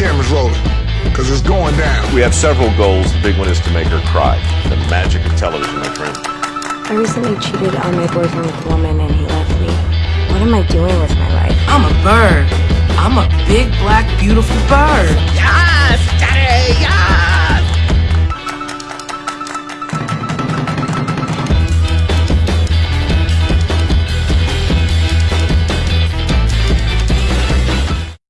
Cameras because it's going down. We have several goals. The big one is to make her cry. The magic of television, my friend. I recently cheated on my boyfriend with a woman and he left me. What am I doing with my life? I'm a bird. I'm a big, black, beautiful bird.